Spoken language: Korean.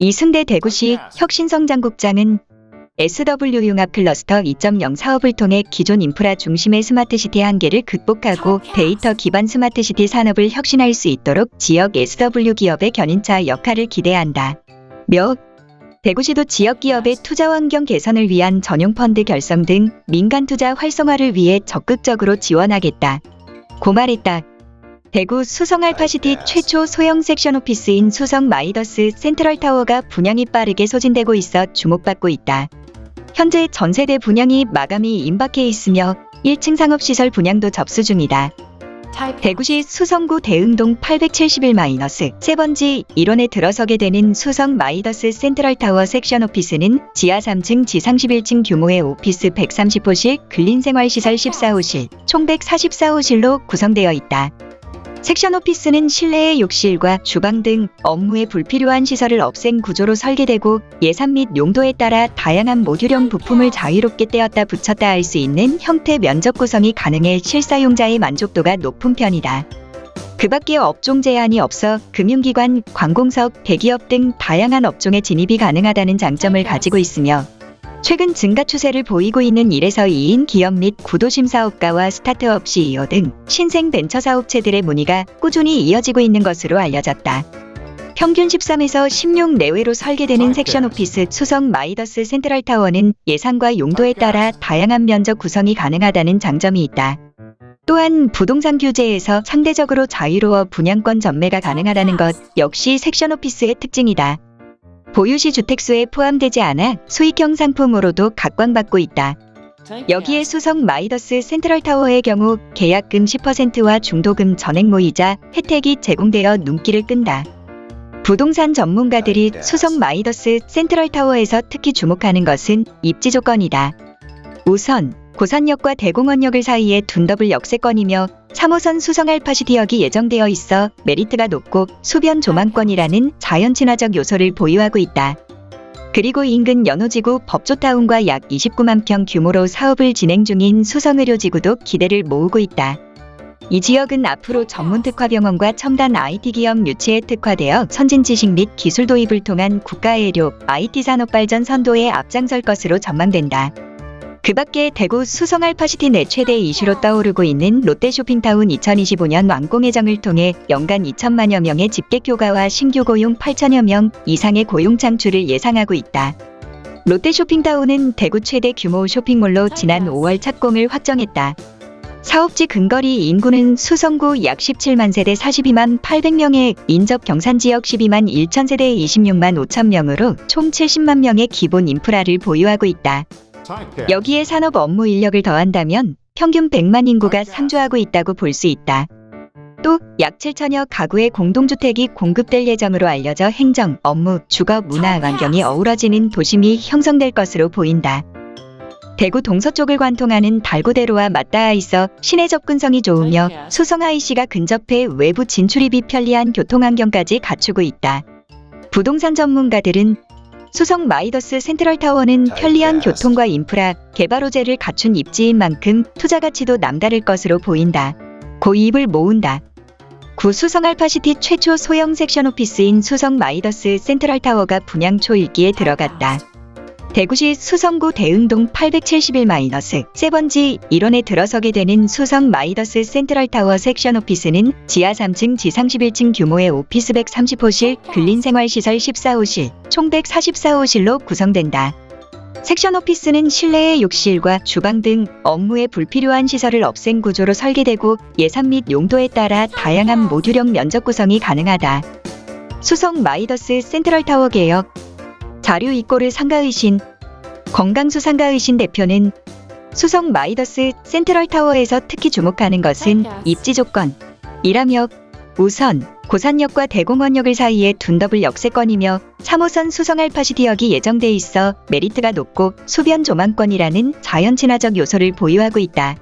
이승대 대구시 혁신성장국장은 SW 융합 클러스터 2.0 사업을 통해 기존 인프라 중심의 smart city 한계를 극복하고 데이터 기반 smart city 산업을 혁신할 수 있도록 지역 SW 기업의 견인차 역할을 기대한다. 며 대구시도 지역 기업의 투자 환경 개선을 위한 전용 펀드 결성 등 민간 투자 활성화를 위해 적극적으로 지원하겠다. 고 말했다. 대구 수성 알파시티 최초 소형 section office인 수성 마이더스 센트럴 타워가 분양이 빠르게 소진되고 있어 주목받고 있다. 현재 전세대 분양이 마감이 임박해 있으며 1층 상업시설 분양도 접수 중이다. 대구시 수성구 대흥동 871-세 번지 일원에 들어서게 되는 수성 마이더스 센트럴타워 section office는 지하 3층 지상 11층 규모의 오피스 130호실, 근린생활시설 14호실, 총 144호실로 구성되어 있다. 섹션 오피스는 실내의 욕실과 주방 등 업무에 불필요한 시설을 없앤 구조로 설계되고 예산 및 용도에 따라 다양한 모듈형 부품을 자유롭게 떼었다 붙였다 할 수 있는 형태 면적 구성이 가능해 실사용자의 만족도가 높은 편이다. 그 밖에 업종 제한이 없어 금융기관, 관공석, 대기업 등 다양한 업종에 진입이 가능하다는 장점을 가지고 있으며 최근 증가 추세를 보이고 있는 1에서 2인 기업 및 구도심 사업가와 스타트업 CEO 등 신생 벤처 사업체들의 문의가 꾸준히 이어지고 있는 것으로 알려졌다. 평균 13에서 16 내외로 설계되는 section office 수성 마이더스 센트럴 타워는 예산과 용도에 따라 다양한 면적 구성이 가능하다는 장점이 있다. 또한 부동산 규제에서 상대적으로 자유로워 분양권 전매가 가능하다는 것 역시 section office의 특징이다. 보유시 주택수에 포함되지 않아 수익형 상품으로도 각광받고 있다. 여기에 수성 마이더스 센트럴타워의 경우 계약금 10%와 중도금 전액 무이자 혜택이 제공되어 눈길을 끈다. 부동산 전문가들이 수성 마이더스 센트럴타워에서 특히 주목하는 것은 입지 조건이다. 우선 고산역과 대공원역을 사이에 둔 더블 역세권이며 3호선 수성 알파시티역이 예정되어 있어 메리트가 높고 수변 조망권이라는 자연 친화적 요소를 보유하고 있다. 그리고 인근 연호지구 법조타운과 약 29만 평 규모로 사업을 진행 중인 수성의료지구도 기대를 모으고 있다. 이 지역은 앞으로 전문 특화병원과 첨단 IT 기업 유치에 특화되어 선진 지식 및 기술 도입을 통한 국가의료 IT 산업 발전 선도에 앞장설 것으로 전망된다. 그 밖에 대구 수성 알파시티 내 최대 이슈로 떠오르고 있는 롯데 쇼핑타운 2025년 완공 예정을 통해 연간 2천만여 명의 집객 교가와 신규 고용 8천여 명 이상의 고용 창출을 예상하고 있다. 롯데 쇼핑타운은 대구 최대 규모 쇼핑몰로 지난 5월 착공을 확정했다. 사업지 근거리 인구는 수성구 약 17만 세대 42만 800명에 인접 경산지역 12만 1천 세대 26만 5천 명으로 총 70만 명의 기본 인프라를 보유하고 있다. 여기에 산업 업무 인력을 더한다면 평균 100만 인구가 상주하고 있다고 볼 수 있다. 또 약 7천여 가구의 공동주택이 공급될 예정으로 알려져 행정, 업무, 주거, 문화, 환경이 어우러지는 도심이 형성될 것으로 보인다. 대구 동서쪽을 관통하는 달구벌대로와 맞닿아 있어 시내 접근성이 좋으며 수성 IC가 근접해 외부 진출입이 편리한 교통환경까지 갖추고 있다. 부동산 전문가들은 수성 마이더스 센트럴타워는 편리한 교통과 인프라, 개발 호재를 갖춘 입지인 만큼 투자 가치도 남다를 것으로 보인다. 고 입을 모은다. 구 수성 알파시티 최초 소형 section office인 수성 마이더스 센트럴타워가 분양 초읽기에 들어갔다. 대구시 수성구 대흥동 871-세 번지 일원에 들어서게 되는 수성 마이더스 센트럴타워 section office는 지하 3층 지상 11층 규모의 오피스 130호실, 근린생활시설 14호실, 총 144호실로 구성된다. section office는 실내의 욕실과 주방 등 업무에 불필요한 시설을 없앤 구조로 설계되고 예산 및 용도에 따라 다양한 모듈형 면적 구성이 가능하다. 수성 마이더스 센트럴타워 개혁 자료 이꼬르 상가의신 권강수 상가의신 대표는 수성 마이더스 센트럴타워에서 특히 주목하는 것은 입지 조건이라며 우선 고산역과 대공원역을 사이에 둔 더블 역세권이며 3호선 수성 알파시티역이 예정돼 있어 메리트가 높고 수변 조망권이라는 자연 친화적 요소를 보유하고 있다.